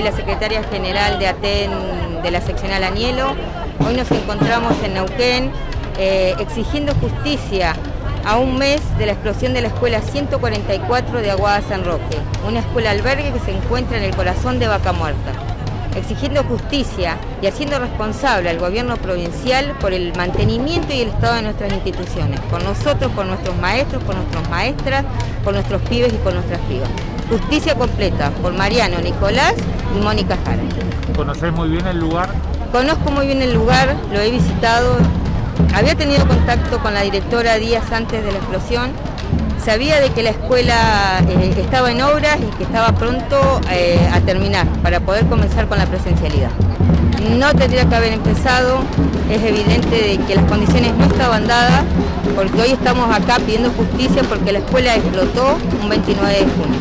soy la secretaria general de ATEN de la seccional Añelo. Hoy nos encontramos en Neuquén eh, exigiendo justicia a un mes de la explosión de la escuela 144 de Aguada San Roque, una escuela albergue que se encuentra en el corazón de Vaca Muerta exigiendo justicia y haciendo responsable al gobierno provincial por el mantenimiento y el estado de nuestras instituciones, por nosotros, por nuestros maestros, por nuestras maestras, por nuestros pibes y por nuestras pibas. Justicia completa por Mariano, Nicolás y Mónica Jara. ¿Conoces muy bien el lugar? Conozco muy bien el lugar, lo he visitado, había tenido contacto con la directora días antes de la explosión sabía de que la escuela eh, estaba en obras y que estaba pronto eh, a terminar para poder comenzar con la presencialidad. No tendría que haber empezado, es evidente de que las condiciones no estaban dadas, porque hoy estamos acá pidiendo justicia porque la escuela explotó un 29 de junio.